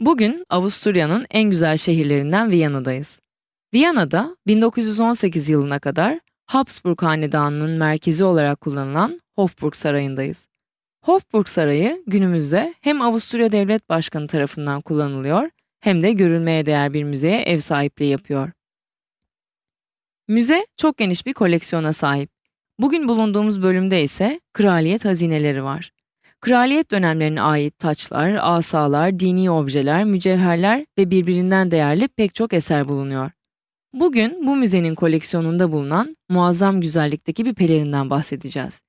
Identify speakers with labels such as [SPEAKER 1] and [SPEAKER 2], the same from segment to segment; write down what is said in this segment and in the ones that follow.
[SPEAKER 1] Bugün Avusturya'nın en güzel şehirlerinden Viyana'dayız. Viyana'da 1918 yılına kadar Habsburg Hanedanı'nın merkezi olarak kullanılan Hofburg Sarayı'ndayız. Hofburg Sarayı günümüzde hem Avusturya Devlet Başkanı tarafından kullanılıyor hem de görülmeye değer bir müzeye ev sahipliği yapıyor. Müze çok geniş bir koleksiyona sahip. Bugün bulunduğumuz bölümde ise kraliyet hazineleri var. Kraliyet dönemlerine ait taçlar, asalar, dini objeler, mücevherler ve birbirinden değerli pek çok eser bulunuyor. Bugün bu müzenin koleksiyonunda bulunan muazzam güzellikteki bir pelerinden bahsedeceğiz.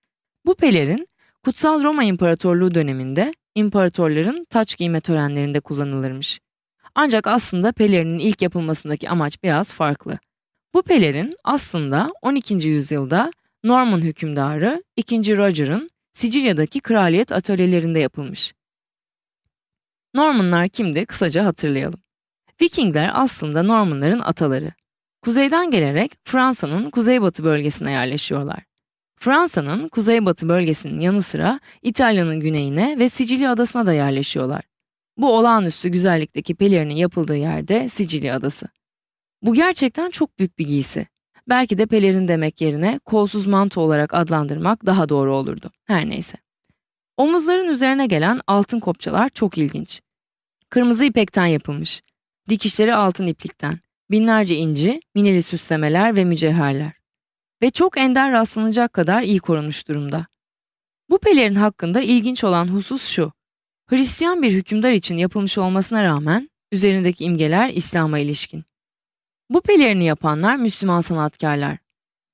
[SPEAKER 1] Bu pelerin Kutsal Roma İmparatorluğu döneminde imparatorların taç giyme törenlerinde kullanılırmış. Ancak aslında pelerinin ilk yapılmasındaki amaç biraz farklı. Bu pelerin aslında 12. yüzyılda Norman hükümdarı 2. Roger'ın Sicilya'daki kraliyet atölyelerinde yapılmış. Normanlar kimdi kısaca hatırlayalım. Vikingler aslında Normanların ataları. Kuzeyden gelerek Fransa'nın kuzeybatı bölgesine yerleşiyorlar. Fransa'nın kuzeybatı bölgesinin yanı sıra İtalya'nın güneyine ve Sicilya adasına da yerleşiyorlar. Bu olağanüstü güzellikteki pelerinin yapıldığı yerde Sicilya adası. Bu gerçekten çok büyük bir giysi. Belki de pelerin demek yerine kolsuz manto olarak adlandırmak daha doğru olurdu. Her neyse. Omuzların üzerine gelen altın kopçalar çok ilginç. Kırmızı ipekten yapılmış. Dikişleri altın iplikten. Binlerce inci, mineli süslemeler ve mücevherler. Ve çok ender rastlanacak kadar iyi korunmuş durumda. Bu pelerin hakkında ilginç olan husus şu. Hristiyan bir hükümdar için yapılmış olmasına rağmen üzerindeki imgeler İslam'a ilişkin. Bu pelerini yapanlar Müslüman sanatkarlar.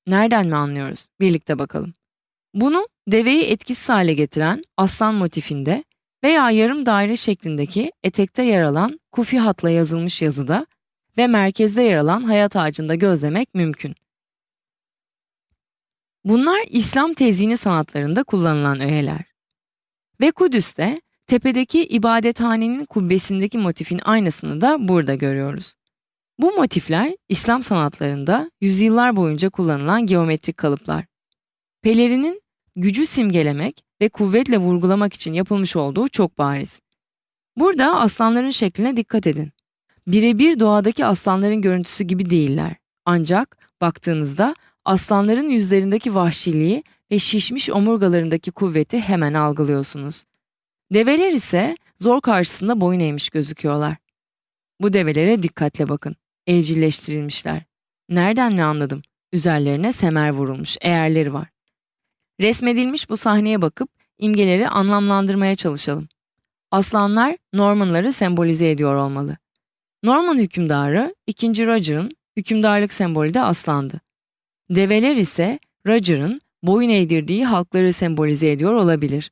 [SPEAKER 1] Nereden mi anlıyoruz? Birlikte bakalım. Bunu deveyi etkisiz hale getiren aslan motifinde veya yarım daire şeklindeki etekte yer alan kufi hatla yazılmış yazıda ve merkezde yer alan hayat ağacında gözlemek mümkün. Bunlar İslam tezini sanatlarında kullanılan öğeler. Ve Kudüs'te tepedeki ibadethanenin kubbesindeki motifin aynısını da burada görüyoruz. Bu motifler İslam sanatlarında yüzyıllar boyunca kullanılan geometrik kalıplar. Pelerinin gücü simgelemek ve kuvvetle vurgulamak için yapılmış olduğu çok bariz. Burada aslanların şekline dikkat edin. Birebir doğadaki aslanların görüntüsü gibi değiller. Ancak baktığınızda aslanların yüzlerindeki vahşiliği ve şişmiş omurgalarındaki kuvveti hemen algılıyorsunuz. Develer ise zor karşısında boyun eğmiş gözüküyorlar. Bu develere dikkatle bakın evcilleştirilmişler. Nereden mi anladım? Üzerlerine semer vurulmuş, eğerleri var. Resmedilmiş bu sahneye bakıp imgeleri anlamlandırmaya çalışalım. Aslanlar Normanları sembolize ediyor olmalı. Norman hükümdarı 2. Roger'ın hükümdarlık sembolü de aslandı. Develer ise Roger'ın boyun eğdirdiği halkları sembolize ediyor olabilir.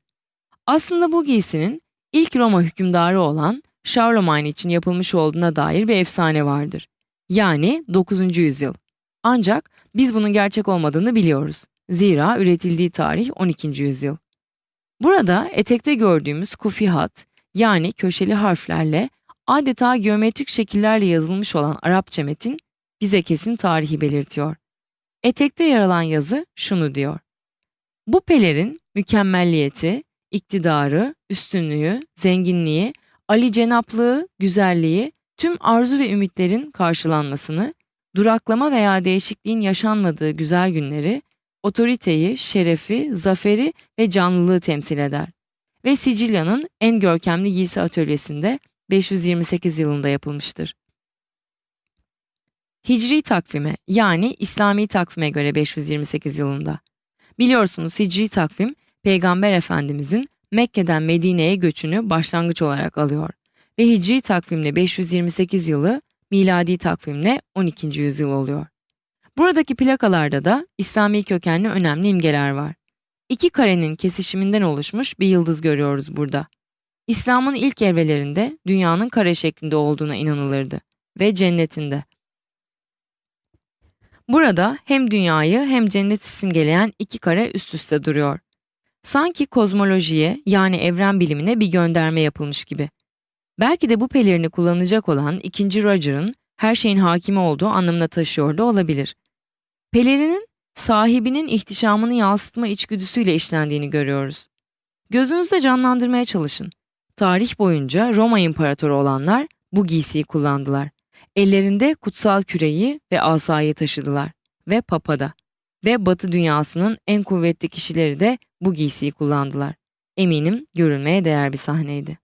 [SPEAKER 1] Aslında bu giysinin ilk Roma hükümdarı olan Charlemagne için yapılmış olduğuna dair bir efsane vardır. Yani 9. yüzyıl. Ancak biz bunun gerçek olmadığını biliyoruz. Zira üretildiği tarih 12. yüzyıl. Burada etekte gördüğümüz kufi hat yani köşeli harflerle adeta geometrik şekillerle yazılmış olan Arapça metin bize kesin tarihi belirtiyor. Etekte yer alan yazı şunu diyor. Bu pelerin mükemmelliyeti, iktidarı, üstünlüğü, zenginliği, Ali cenaplığı, güzelliği tüm arzu ve ümitlerin karşılanmasını, duraklama veya değişikliğin yaşanmadığı güzel günleri, otoriteyi, şerefi, zaferi ve canlılığı temsil eder. Ve Sicilya'nın en görkemli giysi atölyesinde 528 yılında yapılmıştır. Hicri takvime yani İslami takvime göre 528 yılında. Biliyorsunuz Hicri takvim Peygamber Efendimizin Mekke'den Medine'ye göçünü başlangıç olarak alıyor ve Hicri takvimle 528 yılı, miladi takvimle 12. yüzyıl oluyor. Buradaki plakalarda da İslami kökenli önemli imgeler var. İki karenin kesişiminden oluşmuş bir yıldız görüyoruz burada. İslam'ın ilk evrelerinde dünyanın kare şeklinde olduğuna inanılırdı ve cennetinde. Burada hem dünyayı hem cenneti simgeleyen iki kare üst üste duruyor. Sanki kozmolojiye yani evren bilimine bir gönderme yapılmış gibi. Belki de bu pelerini kullanacak olan ikinci Roger'ın her şeyin hakimi olduğu anlamına taşıyor da olabilir. Pelerinin sahibinin ihtişamını yansıtma içgüdüsüyle işlendiğini görüyoruz. Gözünüzde canlandırmaya çalışın. Tarih boyunca Roma İmparatoru olanlar bu giysiyi kullandılar. Ellerinde kutsal küreyi ve asayı taşıdılar ve papada ve batı dünyasının en kuvvetli kişileri de bu giysiyi kullandılar. Eminim görülmeye değer bir sahneydi.